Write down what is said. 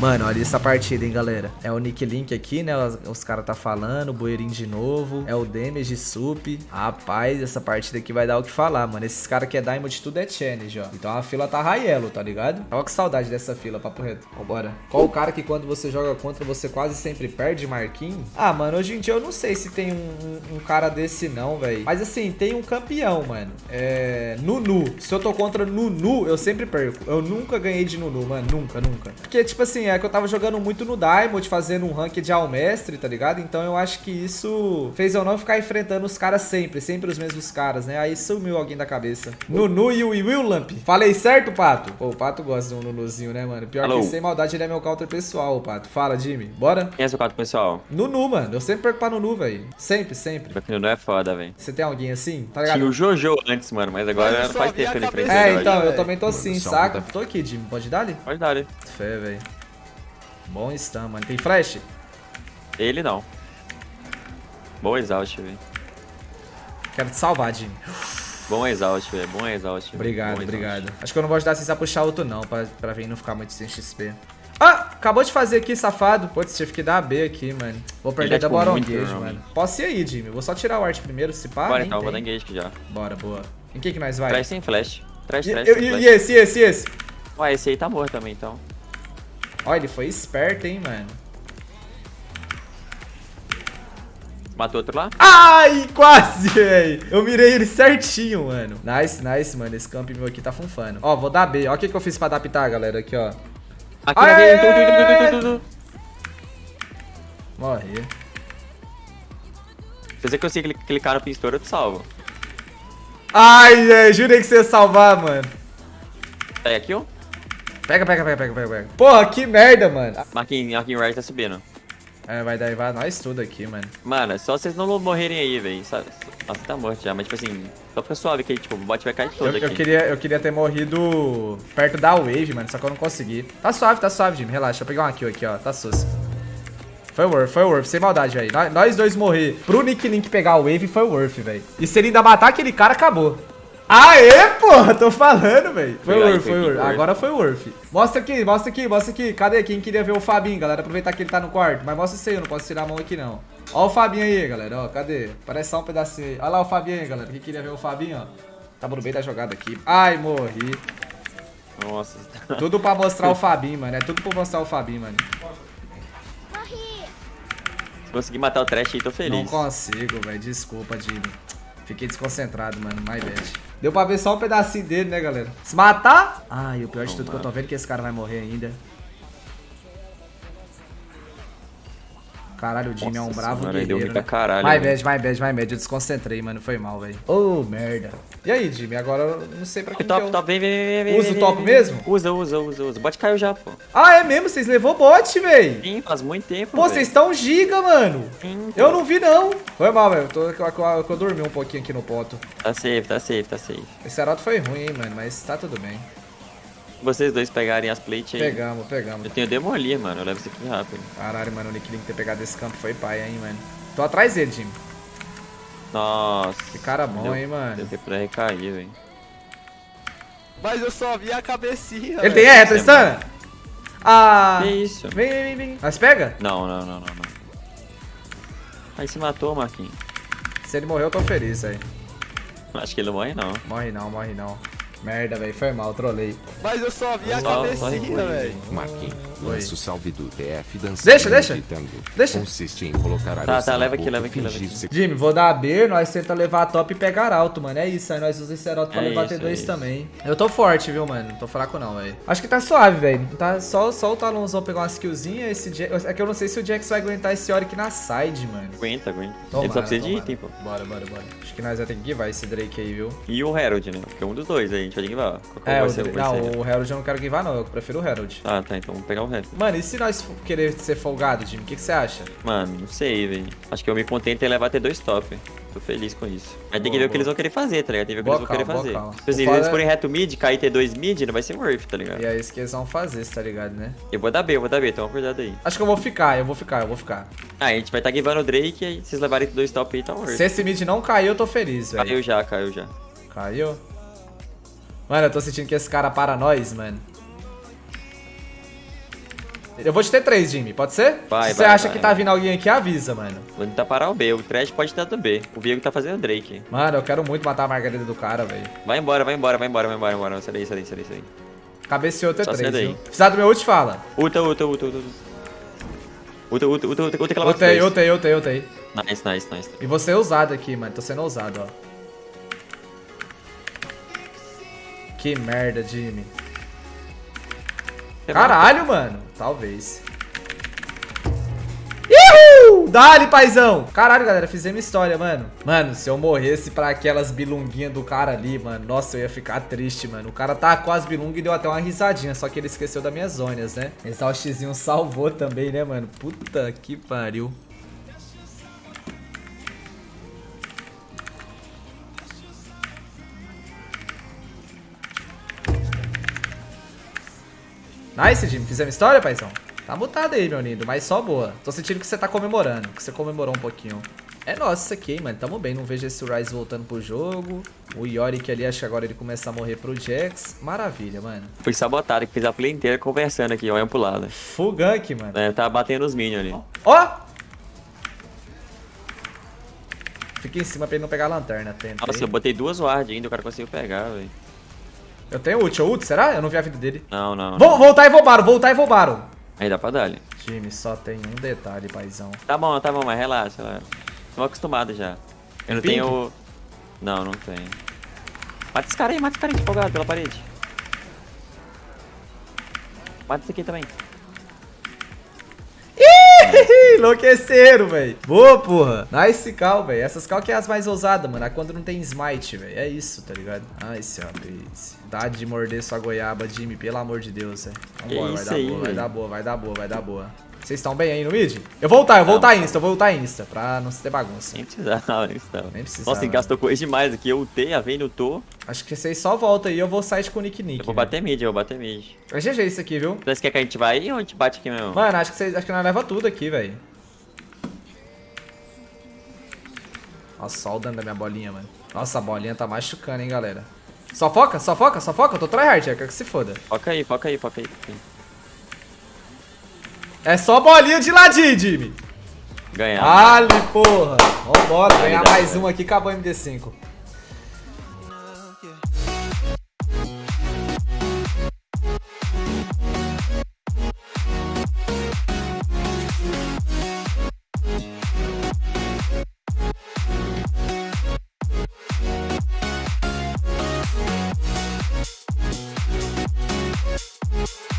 Mano, olha essa partida, hein, galera. É o Nick Link aqui, né? Os, caras tá falando. O Bueirinho de novo. É o Damage Sup. Rapaz, essa partida aqui vai dar o que falar, mano. Esses caras que é Diamond tudo é challenge, ó. Então a fila tá yellow, tá ligado? Tava com saudade dessa fila, papo reto. Vambora. Qual o cara que quando você joga contra você quase sempre perde, Marquinhos? Ah, mano, hoje em dia eu não sei se tem um, um, um cara desse não, velho. Mas assim, tem um campeão, mano. É... Nunu. Se eu tô contra Nunu, eu sempre perco. Eu nunca ganhei de Nunu, mano. Nunca, nunca. Porque, tipo assim, é que eu tava jogando muito no Diamond, fazendo um rank de Almestre, tá ligado? Então eu acho que isso fez eu não ficar enfrentando os caras sempre, sempre os mesmos caras, né? Aí sumiu alguém da cabeça. Nunu e o Will Lamp. Falei certo, Pato? Pô, o Pato gosta de um Nunuzinho, né, mano? Pior Alô. que sem maldade ele é meu counter pessoal, Pato. Fala, Jimmy. Bora? Quem é seu counter pessoal? Nunu, mano. Eu sempre perco pra Nunu, velho. Sempre, sempre. Porque Nunu é foda, velho. Você tem alguém assim? Tá ligado? Tinha o Jojo antes, mano, mas agora não faz tempo que ele enfrenta É, então, eu também tô assim, saca? Tô aqui, Jimmy. Pode dar ali? Pode dar ali. Fé, velho. Bom stun, mano. Tem flash? Ele não. Bom exaust, velho. Quero te salvar, Jimmy. Bom exaust, velho. Bom exaust. Obrigado, Bom obrigado. Acho que eu não vou ajudar vocês a puxar outro, não, pra, pra vir não ficar muito sem XP. Ah! Acabou de fazer aqui, safado. Putz, tive que dar B aqui, mano. Vou perder é, da tipo, Boron Engage, mano. Posso ir aí, Jimmy. Vou só tirar o art primeiro, se pá. Bora então, tem. vou dar engage aqui já. Bora, boa. Em que que nós vai? Traz sem flash. Traz, traz e, sem flash. E esse, e esse, e esse? Ué, esse aí tá morto também, então. Ó, ele foi esperto, hein, mano. Matou outro lá? Ai, quase, velho. Eu mirei ele certinho, mano. Nice, nice, mano. Esse camp meu aqui tá funfando. Ó, vou dar B. Ó o que, que eu fiz pra adaptar, galera. Aqui, ó. Aqui, aqui. Morri. Se você conseguir clicar no pintor, eu te salvo. Ai, velho. Jurei que você ia salvar, mano. Pega aqui, ó. Pega, pega, pega, pega, pega. Porra, que merda, mano. Marquinhos, Marquinhos Right tá subindo. É, vai dar nós tudo aqui, mano. Mano, só vocês não morrerem aí, velho. Nossa, tá morto já, mas tipo assim, só fica suave que tipo, o bot vai cair todo eu, aqui. Eu queria, eu queria ter morrido perto da wave, mano, só que eu não consegui. Tá suave, tá suave, Jimmy, relaxa. Deixa eu pegar uma kill aqui, ó, tá sus. Foi worth, foi worth, sem maldade, velho. Nós dois morrer pro Nick Link pegar o wave foi worth, velho. E se ele ainda matar aquele cara, acabou. Aê, porra, tô falando, velho. Foi worth, foi worth. Agora foi worth. Mostra aqui, mostra aqui, mostra aqui. Cadê? Quem queria ver o Fabinho, galera? Aproveitar que ele tá no quarto. Mas mostra isso aí, eu não posso tirar a mão aqui, não. Ó o Fabinho aí, galera, ó. Cadê? Parece só um pedacinho aí. Olha lá o Fabinho aí, galera. Quem queria ver o Fabinho, ó. Tá no bem da jogada aqui. Ai, morri. Nossa. Tudo pra mostrar o Fabinho, mano. É tudo pra mostrar o Fabinho, mano. Se conseguir matar o trash aí, tô feliz. Não consigo, velho. Desculpa, Jimmy. Fiquei desconcentrado, mano. My bad. Deu pra ver só um pedacinho dele, né, galera? Se matar... Ai, o pior de tudo que eu tô vendo é que esse cara vai morrer ainda. Caralho, o Jimmy Nossa, é um bravo senhora, guerreiro, deu né? caralho, My bad, my bad, my bad. Eu desconcentrei, mano. Foi mal, velho. Ô, oh, merda. E aí, Jimmy? Agora eu não sei pra que top, eu... top, vem, vem, vem, Usa o top mesmo? Usa, usa, usa, usa. O bot caiu já, pô. Ah, é mesmo? Vocês levou bot, velho? Sim, faz muito tempo, Pô, vocês estão giga, mano. Sim, eu não vi, não. Foi mal, velho. Eu, eu, eu dormi um pouquinho aqui no poto. Tá safe, tá safe, tá safe. Esse aroto foi ruim, hein, mano. Mas tá tudo bem vocês dois pegarem as plates aí. Pegamos, pegamos. Eu tenho Demolir, mano. Eu levo isso aqui rápido. Caralho, mano. O Nick Link ter pegado esse campo foi pai, hein, mano. Tô atrás dele, Jimmy. Nossa. Que cara bom, deu, hein, mano. Deu tempo pra recair, velho. Mas eu só vi a cabecinha. Ele tem R, Tristana? Ah. Que isso? Vem, vem, vem. Mas pega? Não, não, não, não, não. Aí se matou, Marquinhos. Se ele morreu, eu tô feliz, velho. Acho que ele não morre, não. Morre não, morre não. Merda, velho, foi mal, trolei. Mas eu só vi a cabecinha, velho. Marquinhos, lança o salve do TF dançando Deixa, deixa. Deixa. Consiste em colocar Tá, tá, leva aqui, leva aqui, leva aqui. Jimmy, vou dar a B, nós tenta levar a top e pegar alto, mano. É isso, aí nós usamos esse Heraldo pra é levar isso, T2 é também. Eu tô forte, viu, mano? Não tô fraco não, velho. Acho que tá suave, velho. Tá só, só o Talonzão pegar umas killzinhas. Esse Jax... É que eu não sei se o Jax vai aguentar esse Oric na side, mano. Aguenta, aguenta. Tomara, Ele só precisa de item, pô. Bora, bora, bora. Acho que nós vamos ter que givar esse Drake aí, viu? E o Herald, né? Porque é um dos dois aí, a gente vai givar. É, o, não, o Herald eu não quero givar não, eu prefiro o Herald. Ah, tá, então vamos pegar o Herald. Mano, e se nós querer ser folgado, Jimmy, o que, que você acha? Mano, não sei, velho. Acho que eu me contento em levar até dois top. Tô feliz com isso. Aí tem que ver o que eles vão querer fazer, tá ligado? Tem que ver o que eles vão querer fazer. Calma. Tipo se eles forem reto mid, cair T2 mid, não vai ser worth, tá ligado? E é isso que eles vão fazer, tá ligado, né? Eu vou dar B, eu vou dar B, então cuidado aí. Acho que eu vou ficar, eu vou ficar, eu vou ficar. Ah, a gente vai estar tá givando o Drake e aí vocês levarem dois top aí, tá worth. Se esse mid não cair, eu tô feliz, velho. Caiu já, caiu já. Caiu? Mano, eu tô sentindo que esse cara para nós, mano. Eu vou te ter três, Jimmy, pode ser? Vai, Se você vai, acha vai. que tá vindo alguém aqui, avisa, mano. Vou tentar parar o B. O Trash pode estar do B. O Viego tá fazendo Drake. Mano, eu quero muito matar a margarida do cara, velho. Vai embora, vai embora, vai embora, vai embora, vai embora. Sai daí, sai daí, sai daí. Cabeceou sai daí. viu? Precisar do meu ult, fala. Uta, uta, uta, uta. Uta, uta, uta, uta, uta, aquela Ultei, ultei, ultei, ultei. Nice, nice, nice. E você é ousado aqui, mano. Tô sendo ousado, ó. Que merda, Jimmy. Caralho, mano. Talvez. Ihu! Dali, paizão! Caralho, galera, fizemos história, mano. Mano, se eu morresse pra aquelas bilunguinhas do cara ali, mano, nossa, eu ia ficar triste, mano. O cara tacou as bilungas e deu até uma risadinha, só que ele esqueceu das minhas zonas, né? Exaustzinho salvou também, né, mano? Puta que pariu. Nice, Jimmy. Fizemos história, paizão? Tá mutado aí, meu lindo, mas só boa. Tô sentindo que você tá comemorando, que você comemorou um pouquinho. É nossa isso aqui, hein, mano. Tamo bem, não vejo esse Rise voltando pro jogo. O Yorick ali, acho que agora ele começa a morrer pro Jax. Maravilha, mano. Fui sabotado, que fiz a play inteira conversando aqui, olhando pro lado. Full gank, mano. É, tava batendo os minions ali. Ó! Fica em cima pra ele não pegar a lanterna, tenta. Nossa, eu botei duas ward ainda, o cara conseguiu pegar, velho. Eu tenho ult, eu ult, será? Eu não vi a vida dele. Não, não. Vou, voltar e vou voltar e vou Aí dá pra dar ali. Jimmy, só tem um detalhe, paizão. Tá bom, tá bom, mas relaxa, relaxa. Tô acostumado já. Eu não tenho... Não, não tenho. Mata esse cara aí, mata esse cara aí, folgado pela parede. Mata esse aqui também. Enlouqueceram, velho. Boa, porra. Nice cal, velho. Essas cal que é as mais ousadas, mano. É quando não tem smite, velho. É isso, tá ligado? Nice, rapaz. Dá de morder sua goiaba, Jimmy. Pelo amor de Deus, velho. Vambora, vai isso dar boa, vai dar boa, vai dar boa, vai dar boa. Vocês estão bem aí no mid? Eu vou ultar, eu vou ultar insta, eu vou ultar insta. Pra não ter bagunça. Nem precisava, nem precisava. Nem precisava. Nossa, gastou coisa demais aqui. Eu ultei, a Vayne ultou. Acho que vocês só voltam aí, eu vou side com o Nick Nick. Eu vou velho. bater mid, eu vou bater mid. É GG isso aqui, viu? Você quer que a gente vai aí ou a gente bate aqui mesmo? Mano, acho que vocês. Acho que nós leva tudo aqui, velho. Nossa, só o dano da minha bolinha, mano. Nossa, a bolinha tá machucando, hein, galera. Só foca, só foca, só foca. Eu tô tryhard, é que se foda. Foca aí, foca aí, foca aí. foca aí. É só bolinha de ladinho, Jimmy. Ganhar. Ali, porra. Vambora, ganhar mais velho. um aqui, acabou o MD5.